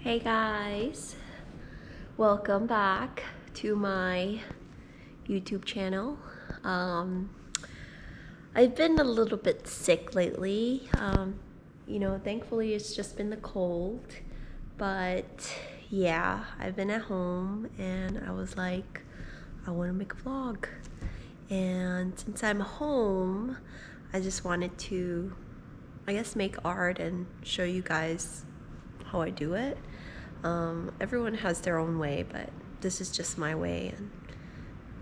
Hey guys, welcome back to my YouTube channel. Um, I've been a little bit sick lately. Um, you know, thankfully it's just been the cold, but yeah, I've been at home and I was like, I want to make a vlog. And since I'm home, I just wanted to, I guess, make art and show you guys how I do it. Um, everyone has their own way, but this is just my way. And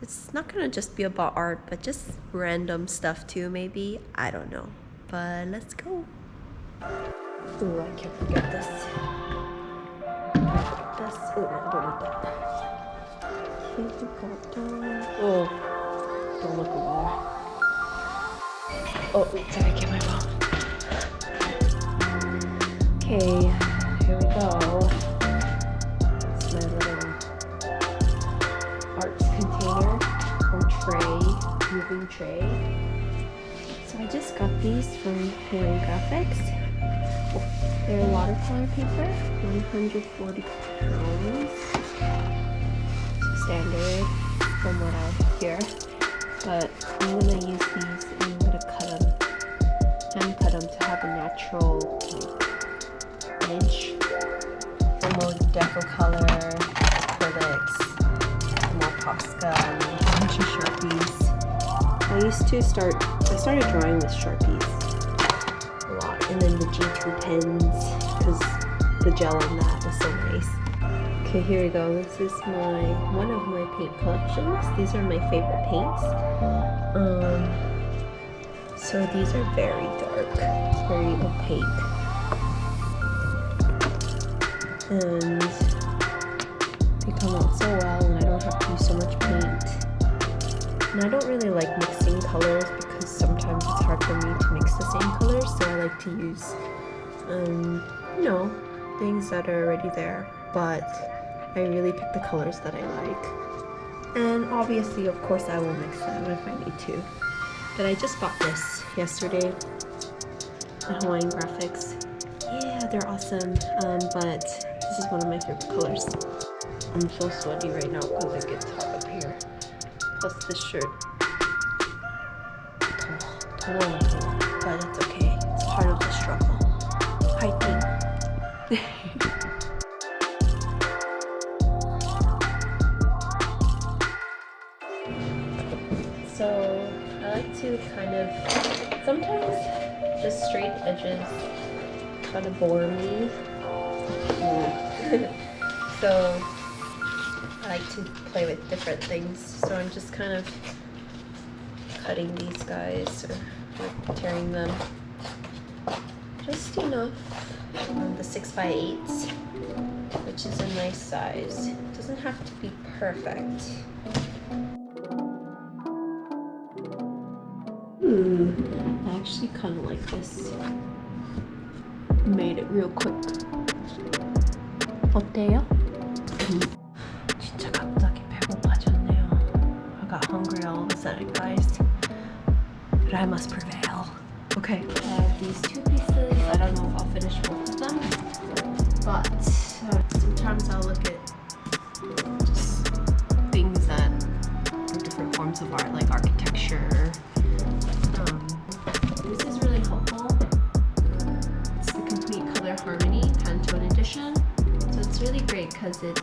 it's not gonna just be about art, but just random stuff too, maybe. I don't know. But let's go. Oh, I can't forget this. This. Oh, I don't need that. Oh, don't look over. Oh, wait, did I get my phone? Okay, moving tray. So I just got these from Hawaiian Graphics. They're watercolor paper, 140 pounds. Standard from what I hear. But I'm gonna use these and I'm gonna cut them, hand cut them to have a natural like, edge. For more deco color, acrylics, more Posca, and a bunch of Sharpies. I used to start, I started drawing with Sharpies a lot. And then the G2 pens, because the gel on that was so nice. Okay, here we go. This is my one of my paint collections. These are my favorite paints. Um, so these are very dark, very opaque. And they come out so well and I don't have to use so much paint. And I don't really like mixing colors because sometimes it's hard for me to mix the same colors, so I like to use, um, you know, things that are already there. But I really pick the colors that I like. And obviously, of course, I will mix them if I need to. But I just bought this yesterday Hawaiian Graphics. Yeah, they're awesome. Um, but this is one of my favorite colors. I'm so sweaty right now because it gets hot up here. Plus this shirt but it's okay. It's part of the struggle. Hiking. so I like to kind of, sometimes just straight edges kind of bore me. so I like to play with different things. So I'm just kind of cutting these guys or like tearing them just enough on the 6 by 8s which is a nice size. It doesn't have to be perfect. Ooh, I actually kind of like this. Made it real quick. 어때요? 진짜 갑자기 배고파졌네요. I got hungry all of a sudden, guys. But I must prevail. Okay, I have these two pieces. I don't know if I'll finish both of them. But uh, sometimes I'll look at just things that are different forms of art, like architecture. Um, this is really helpful. It's the Complete Color Harmony Pantone Edition. So it's really great because it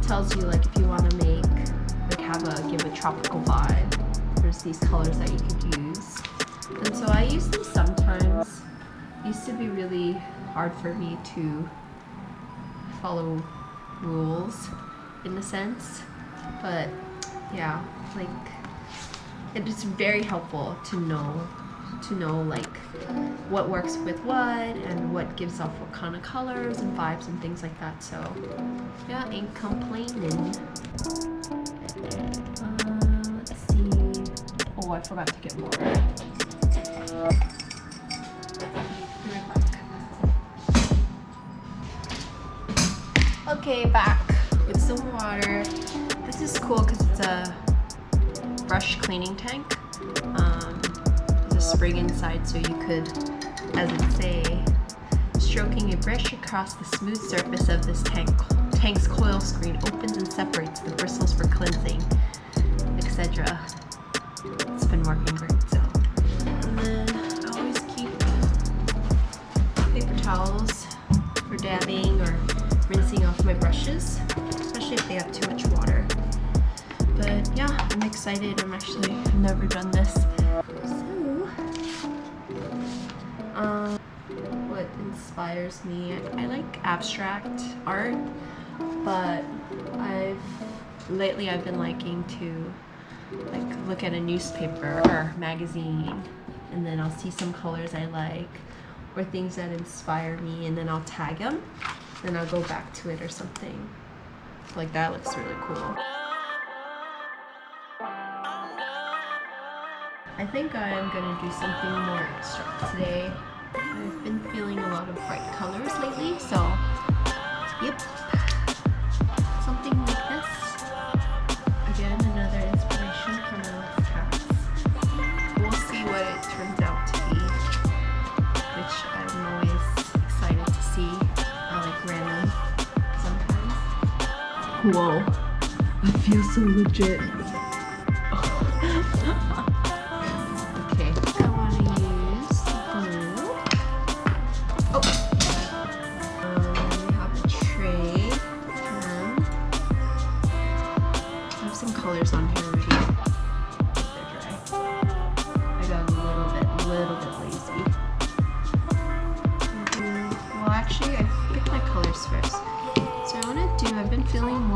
tells you like if you want to make, like have a, give a tropical vibe. These colors that you could use. And so I use them sometimes. It used to be really hard for me to follow rules in a sense. But yeah, like it is very helpful to know to know like what works with what and what gives off what kind of colors and vibes and things like that. So yeah, ain't complaining. Oh, I forgot to get more. Okay, back with some water. This is cool because it's a brush cleaning tank. Um, there's a spring inside so you could, as it say, Stroking a brush across the smooth surface of this tank, tank's coil screen opens and separates the bristles for cleansing, etc. Been working great, so. And then I always keep paper towels for dabbing or rinsing off my brushes, especially if they have too much water. But yeah, I'm excited. I'm actually never done this. So, um, what inspires me? I, I like abstract art, but I've lately I've been liking to like look at a newspaper or magazine and then I'll see some colors I like or things that inspire me and then I'll tag them then I'll go back to it or something. Like that looks really cool. I think I'm gonna do something more abstract today. I've been feeling a lot of bright colors lately so yep whoa. I feel so legit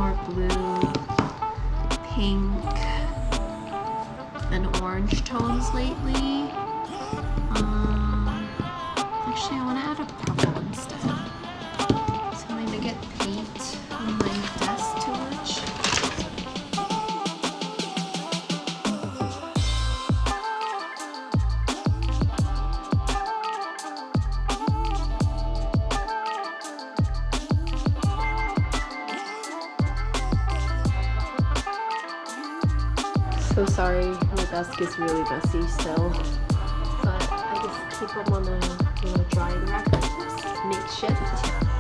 more blue, pink, and orange tones lately. Um, actually, I want to add a So sorry, my desk is really messy still. But I just keep them on know, drying rack makeshift.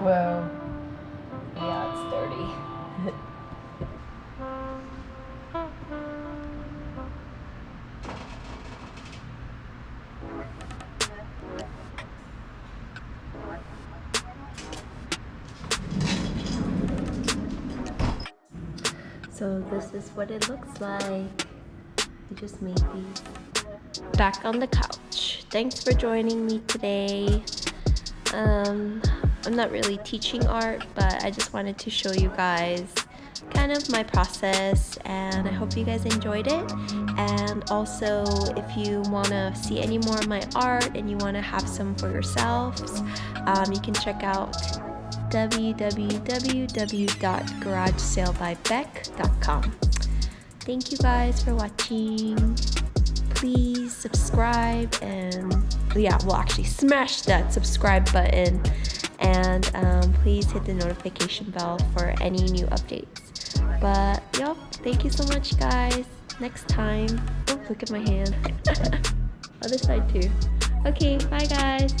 Whoa. Yeah, it's dirty. so this is what it looks like. I just made these. Back on the couch. Thanks for joining me today. Um, I'm not really teaching art, but I just wanted to show you guys kind of my process and I hope you guys enjoyed it. And also, if you want to see any more of my art and you want to have some for yourselves, um, you can check out www.garagesalebybeck.com. Thank you guys for watching. Please subscribe and yeah, well actually smash that subscribe button and um, please hit the notification bell for any new updates. But yep, thank you so much guys. Next time. Oh, look at my hand. Other side too. Okay, bye guys.